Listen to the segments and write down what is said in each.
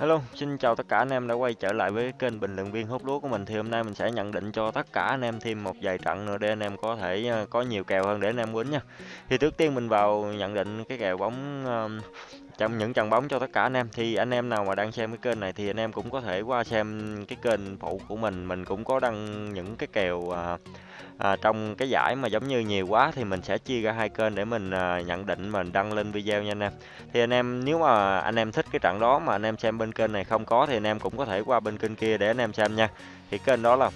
Hello, xin chào tất cả anh em đã quay trở lại với kênh bình luận viên hút lúa của mình thì hôm nay mình sẽ nhận định cho tất cả anh em thêm một vài trận nữa để anh em có thể ờ, có nhiều kèo hơn để anh em quýnh nha. Thì trước tiên mình vào nhận định cái kèo bóng trong những trận bóng cho tất cả anh em thì anh em nào mà đang xem cái kênh này thì anh em cũng có thể qua xem cái kênh phụ của mình, mình cũng có đăng những cái kèo à, à, trong cái giải mà giống như nhiều quá thì mình sẽ chia ra hai kênh để mình à, nhận định mình đăng lên video nha anh em. Thì anh em nếu mà anh em thích cái trận đó mà anh em xem bên kênh này không có thì anh em cũng có thể qua bên kênh kia để anh em xem nha. Thì kênh đó là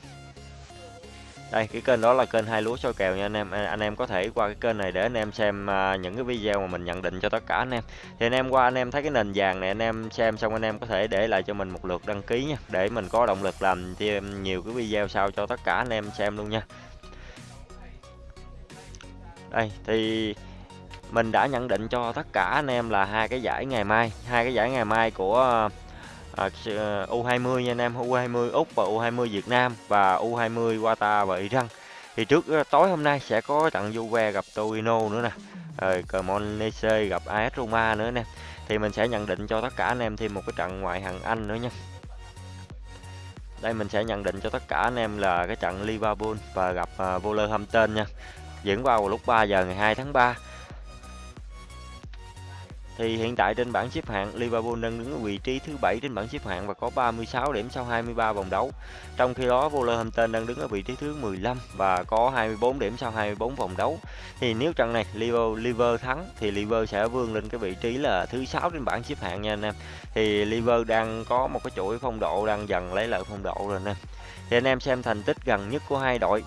đây, cái kênh đó là kênh hai lúa soi kèo nha anh em. À, anh em có thể qua cái kênh này để anh em xem à, những cái video mà mình nhận định cho tất cả anh em. Thì anh em qua anh em thấy cái nền vàng này, anh em xem xong anh em có thể để lại cho mình một lượt đăng ký nha, để mình có động lực làm thêm nhiều cái video sau cho tất cả anh em xem luôn nha. Đây, thì mình đã nhận định cho tất cả anh em là hai cái giải ngày mai, hai cái giải ngày mai của à, à, ờ, U20 nha anh em U20 Úc và U20 Việt Nam và U20 Qatar và Iran. Thì trước ờ, tối hôm nay sẽ có trận Juve gặp Torino nữa nè. Rồi Cremonese gặp AS Roma nữa nè. Thì mình sẽ nhận định cho tất cả anh em thêm một cái trận ngoại hạng Anh nữa nha. Đây mình sẽ nhận định cho tất cả anh em là cái trận Liverpool và gặp uh, Wolverhampton nha. Diễn vào lúc 3 giờ ngày 2 tháng 3 thì hiện tại trên bảng xếp hạng Liverpool đang đứng ở vị trí thứ 7 trên bảng xếp hạng và có 36 điểm sau 23 vòng đấu. Trong khi đó Wolverhampton đang đứng ở vị trí thứ 15 và có 24 điểm sau 24 vòng đấu. Thì nếu trận này Liverpool, Liverpool thắng thì Liverpool sẽ vươn lên cái vị trí là thứ 6 trên bảng xếp hạng nha anh em. Thì Liverpool đang có một cái chuỗi phong độ đang dần lấy lại phong độ rồi nè. Thì anh em xem thành tích gần nhất của hai đội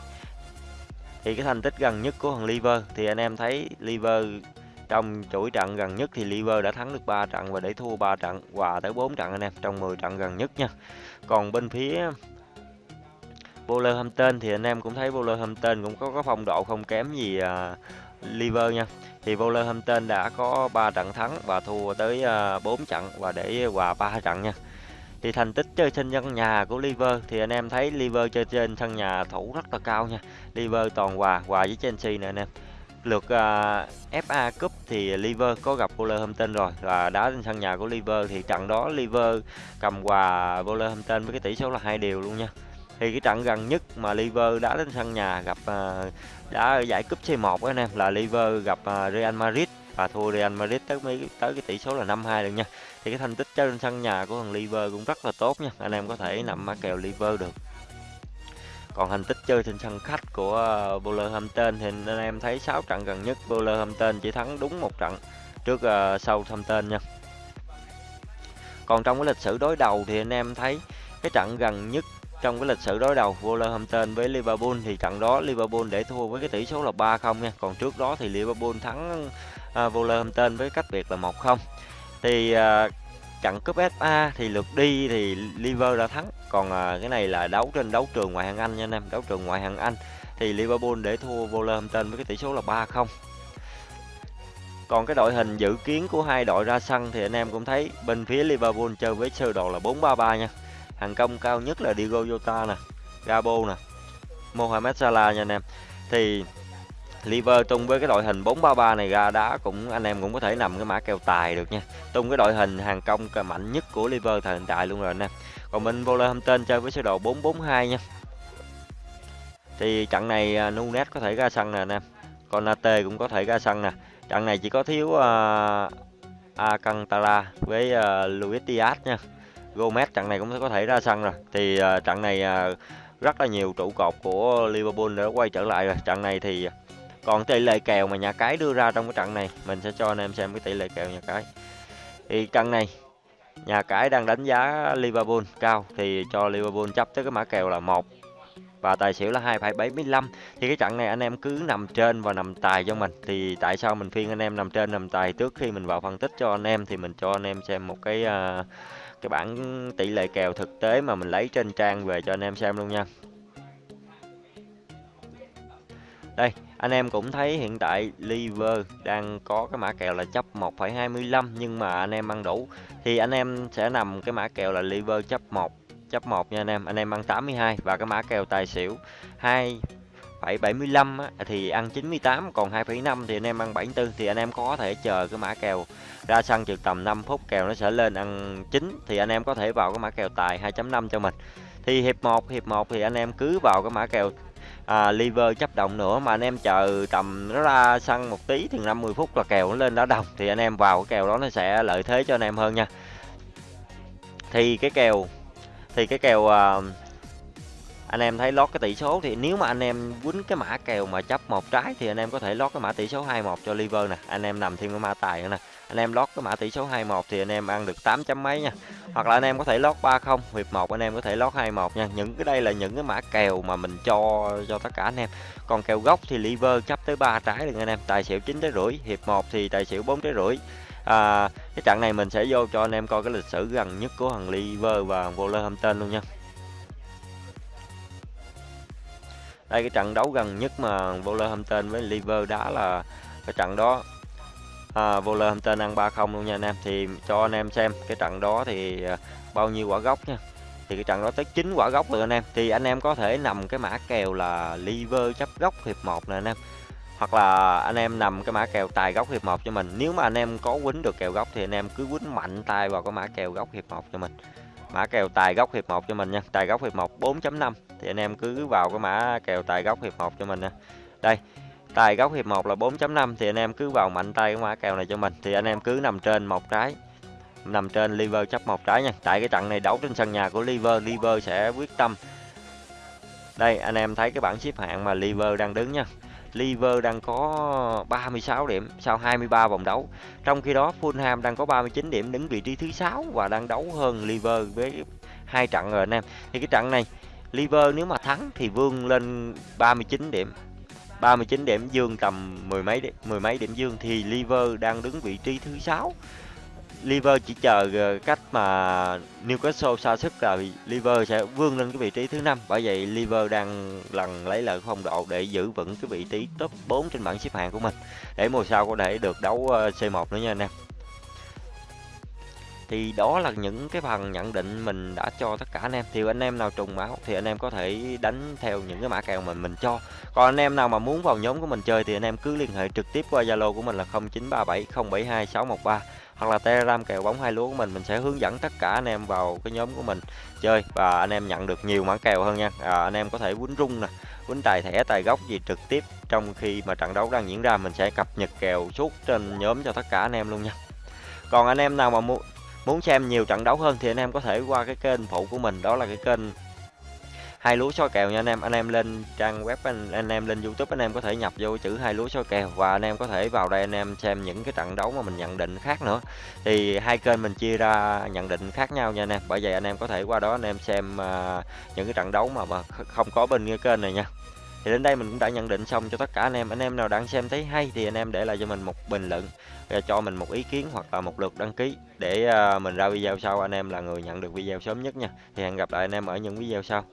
thì cái thành tích gần nhất của thằng Liver thì anh em thấy Liver trong chuỗi trận gần nhất thì Liver đã thắng được 3 trận và để thua 3 trận hòa tới 4 trận anh em trong 10 trận gần nhất nha. Còn bên phía Wolverhampton thì anh em cũng thấy Wolverhampton cũng có, có phong độ không kém gì uh, Liver nha. Thì Wolverhampton đã có 3 trận thắng và thua tới à, uh, 4 trận và để hòa 3 trận nha. Thì thành tích chơi trên sân nhà của Liver thì anh em thấy Liver chơi trên sân nhà thủ rất là cao nha. Liver toàn hòa hòa với Chelsea nè anh em lượt à, uh, FA Cup thì Liver có gặp Wolverhampton rồi. Và đá trên sân nhà của Liver thì trận đó Liver cầm hòa Wolverhampton với cái tỷ số là hai điều luôn nha. Thì cái trận gần nhất mà Liver đá trên sân nhà gặp uh, đá ở giải cúp C1 anh em là Liver gặp uh, Real Madrid. Và thua Real Madrid tới mấy tới cái tỷ số là 5-2 được nha. Thì cái thành tích trên sân nhà của thằng Liver cũng rất là tốt nha. Anh em có thể nằm mã kèo Liver được còn thành tích chơi trên sân khách của uh, Wolverhampton thì anh em thấy 6 trận gần nhất Wolverhampton chỉ thắng đúng một trận trước uh, Southampton nha. Còn trong cái lịch sử đối đầu thì anh em thấy cái trận gần nhất trong cái lịch sử đối đầu Wolverhampton với Liverpool thì trận đó Liverpool để thua với cái tỷ số là 3-0 nha. Còn trước đó thì Liverpool thắng uh, Wolverhampton với cách biệt là 1-0 thì uh, trận cúp FA thì lượt đi thì Liverpool đã thắng. Còn à, cái này là đấu trên đấu trường ngoại hạng Anh nha anh em đấu trường ngoại hạng Anh thì Liverpool để thua Wolverhampton với cái tỷ số là 3-0 còn cái đội hình dự kiến của hai đội ra sân thì anh em cũng thấy bên phía Liverpool chơi với sơ đồ là 4-3-3 nha. Hàng công cao nhất là Diego Jota nè Gabo nè Mohamed Salah nha anh em. Thì Liver tung với cái đội hình 433 này ra đá cũng anh em cũng có thể nằm cái mã kèo tài được nha. Tung cái đội hình hàng công mạnh nhất của Liver thời hiện tại luôn rồi anh em. Còn bên Wolverhampton chơi với sơ đồ 442 nha. Thì trận này à, Nunes có thể ra sân nè anh em. Conate cũng có thể ra sân nè. Trận này chỉ có thiếu uh, Alcantara với uh, Luis Diaz nha. Gomez trận này cũng có thể ra sân rồi. Thì uh, trận này uh, rất là nhiều trụ cột của Liverpool đã quay trở lại rồi. Trận này thì còn tỷ lệ kèo mà nhà cái đưa ra trong cái trận này mình sẽ cho anh em xem cái tỷ lệ kèo nhà cái. Thì trận này nhà cái đang đánh giá Liverpool cao thì cho Liverpool chấp tới cái mã kèo là một. Và tài xỉu là 2,75 thì cái trận này anh em cứ nằm trên và nằm tài cho mình. Thì tại sao mình phiên anh em nằm trên nằm tài trước khi mình vào phân tích cho anh em? Thì mình cho anh em xem một cái uh, cái bảng tỷ lệ kèo thực tế mà mình lấy trên trang về cho anh em xem luôn nha. Đây anh em cũng thấy hiện tại liver đang có cái mã kèo là chấp 1,25 nhưng mà anh em ăn đủ. Thì anh em sẽ nằm cái mã kèo là liver chấp 1 chấp 1 nha anh em. Anh em ăn 82 và cái mã kèo tài xỉu 2 775 á, thì ăn 98 còn 2,5 thì anh em ăn 74 thì anh em có thể chờ cái mã kèo ra sân chừng tầm 5 phút kèo nó sẽ lên ăn 9 thì anh em có thể vào cái mã kèo tài 2.5 cho mình. Thì hiệp 1 hiệp 1 thì anh em cứ vào cái mã kèo à, liver chấp động nữa mà anh em chờ tầm nó ra sân một tí thì 50 phút là kèo nó lên đá đồng thì anh em vào cái kèo đó nó sẽ lợi thế cho anh em hơn nha. Thì cái kèo thì cái kèo à, anh em thấy lót cái tỷ số thì nếu mà anh em quýnh cái mã kèo mà chấp một trái thì anh em có thể lót cái mã tỷ số 21 cho liver nè anh em nằm thêm cái mã tài nữa nè anh em lót cái mã tỷ số 21 thì anh em ăn được 8 chấm mấy nha. Hoặc là anh em có thể lót 30 hiệp 1 anh em có thể lót 21 nha. Những cái đây là những cái mã kèo mà mình cho cho tất cả anh em. Còn kèo gốc thì liver chấp tới 3 trái được anh em. Tài xỉu 9 trái rưỡi hiệp 1 thì tài xỉu 4 trái rưỡi. À, cái trận này mình sẽ vô cho anh em coi cái lịch sử gần nhất của thằng liver và Wolverhampton luôn nha. Đây cái trận đấu gần nhất mà Wolverhampton với Liver đá là cái trận đó à, Wolverhampton ăn 3-0 luôn nha anh em. Thì cho anh em xem cái trận đó thì à, bao nhiêu quả gốc nha. Thì cái trận đó tới 9 quả gốc rồi anh em. Thì anh em có thể nằm cái mã kèo là Liver chấp gốc hiệp 1 nè anh em. Hoặc là anh em nằm cái mã kèo tài góc hiệp 1 cho mình. Nếu mà anh em có quýnh được kèo góc thì anh em cứ quýnh mạnh tay vào cái mã kèo góc hiệp 1 cho mình. Mã kèo tài góc hiệp 1 cho mình nha. Tài góc hiệp 1 4.5 thì anh em cứ vào cái mã kèo tài góc hiệp 1 cho mình nè đây tài góc hiệp 1 là 4.5 thì anh em cứ vào mạnh tay cái mã kèo này cho mình thì anh em cứ nằm trên một trái nằm trên liver chấp một trái nha tại cái trận này đấu trên sân nhà của liver liver sẽ quyết tâm đây, anh em thấy cái bảng xếp hạng mà liver đang đứng nha Liver đang có 36 điểm sau 23 vòng đấu. Trong khi đó, Fulham đang có 39 điểm đứng vị trí thứ 6 và đang đấu hơn Liver với hai trận rồi anh em. Thì cái trận này, Liver nếu mà thắng thì vươn lên 39 điểm. 39 điểm dương tầm mười mấy điểm, mười mấy điểm dương thì Liver đang đứng vị trí thứ sáu. Liver chỉ chờ ờ, cách mà Newcastle xa sức là Liver sẽ vươn lên cái vị trí thứ năm. Bởi vậy Liver đang lần lấy lại phong độ để giữ vững cái vị trí top 4 trên bảng xếp hạng của mình. Để mùa sau có thể được đấu ờ, C1 nữa nha anh em thì đó là những cái phần nhận định mình đã cho tất cả anh em. Thì anh em nào trùng máu thì anh em có thể đánh theo những cái mã kèo mình mình cho. Còn anh em nào mà muốn vào nhóm của mình chơi thì anh em cứ liên hệ trực tiếp qua zalo của mình là 0937072613 hoặc là telegram kèo bóng hai lúa của mình. Mình sẽ hướng dẫn tất cả anh em vào cái nhóm của mình chơi và anh em nhận được nhiều mã kèo hơn nha. À, anh em có thể quýnh rung nè quýnh tài thẻ tài gốc gì trực tiếp trong khi mà trận đấu đang diễn ra. Mình sẽ cập nhật kèo suốt trên nhóm cho tất cả anh em luôn nha. Còn anh em nào mà muốn muốn xem nhiều trận đấu hơn thì anh em có thể qua cái kênh phụ của mình đó là cái kênh hai lúa soi kèo nha anh em. Anh em lên trang web anh, anh em lên youtube anh em có thể nhập vô chữ hai lúa soi kèo và anh em có thể vào đây anh em xem những cái trận đấu mà mình nhận định khác nữa. Thì hai kênh mình chia ra nhận định khác nhau nha anh em. Bởi vậy anh em có thể qua đó anh em xem uh, những cái trận đấu mà, mà không có bên cái kênh này nha thì đến đây mình cũng đã nhận định xong cho tất cả anh em. Anh em nào đang xem thấy hay thì anh em để lại cho mình một bình luận, và cho mình một ý kiến hoặc là một lượt đăng ký để à, mình ra video sau. Anh em là người nhận được video sớm nhất nha. Thì hẹn gặp lại anh em ở những video sau.